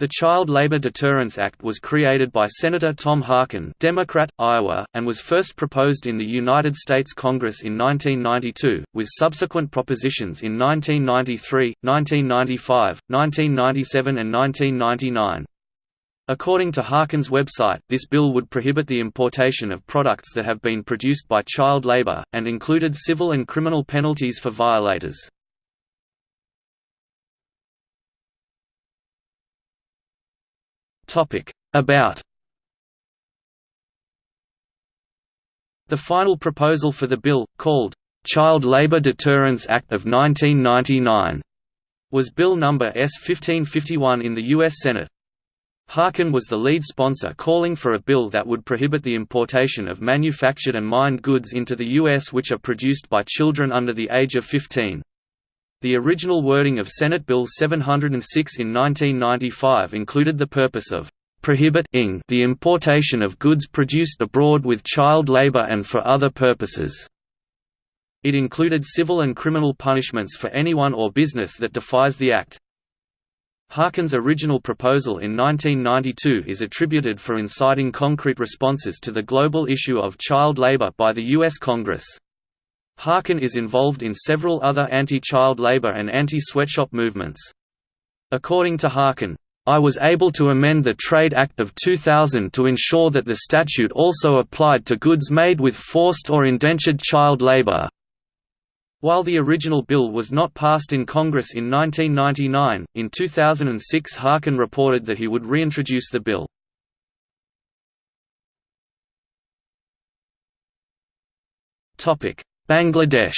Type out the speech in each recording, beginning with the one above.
The Child Labor Deterrence Act was created by Senator Tom Harkin Democrat, Iowa, and was first proposed in the United States Congress in 1992, with subsequent propositions in 1993, 1995, 1997 and 1999. According to Harkin's website, this bill would prohibit the importation of products that have been produced by child labor, and included civil and criminal penalties for violators. About The final proposal for the bill, called, "'Child Labor Deterrence Act of 1999' was Bill No. S-1551 in the U.S. Senate. Harkin was the lead sponsor calling for a bill that would prohibit the importation of manufactured and mined goods into the U.S. which are produced by children under the age of 15. The original wording of Senate Bill 706 in 1995 included the purpose of prohibiting the importation of goods produced abroad with child labor and for other purposes. It included civil and criminal punishments for anyone or business that defies the Act. Harkin's original proposal in 1992 is attributed for inciting concrete responses to the global issue of child labor by the U.S. Congress. Harkin is involved in several other anti-child labor and anti-sweatshop movements. According to Harkin, I was able to amend the Trade Act of 2000 to ensure that the statute also applied to goods made with forced or indentured child labor. While the original bill was not passed in Congress in 1999, in 2006 Harkin reported that he would reintroduce the bill. Bangladesh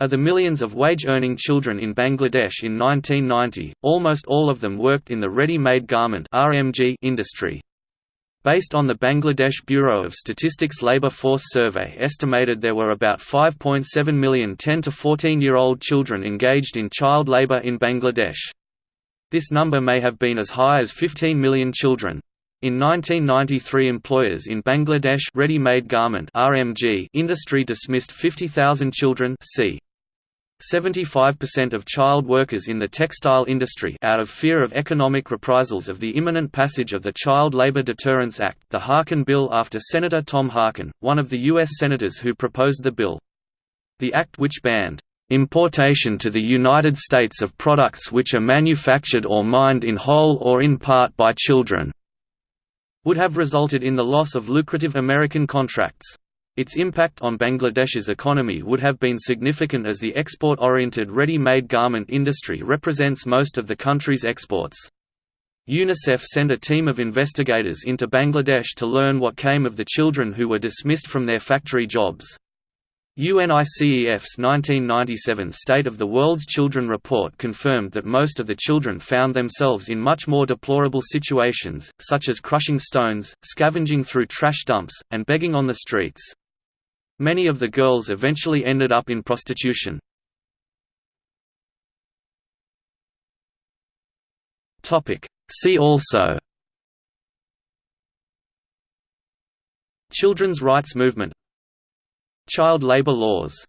Of the millions of wage-earning children in Bangladesh in 1990, almost all of them worked in the ready-made garment industry. Based on the Bangladesh Bureau of Statistics Labour Force Survey estimated there were about 5.7 million 10 to 14-year-old children engaged in child labour in Bangladesh. This number may have been as high as 15 million children. In 1993 employers in Bangladesh ready-made garment (RMG) industry dismissed 50,000 children c. 75% of child workers in the textile industry out of fear of economic reprisals of the imminent passage of the Child Labor Deterrence Act the Harkin Bill after Senator Tom Harkin, one of the U.S. senators who proposed the bill. The act which banned importation to the United States of products which are manufactured or mined in whole or in part by children would have resulted in the loss of lucrative American contracts. Its impact on Bangladesh's economy would have been significant as the export-oriented ready-made garment industry represents most of the country's exports. UNICEF sent a team of investigators into Bangladesh to learn what came of the children who were dismissed from their factory jobs. UNICEF's 1997 State of the World's Children report confirmed that most of the children found themselves in much more deplorable situations, such as crushing stones, scavenging through trash dumps, and begging on the streets. Many of the girls eventually ended up in prostitution. See also Children's rights movement Child labor laws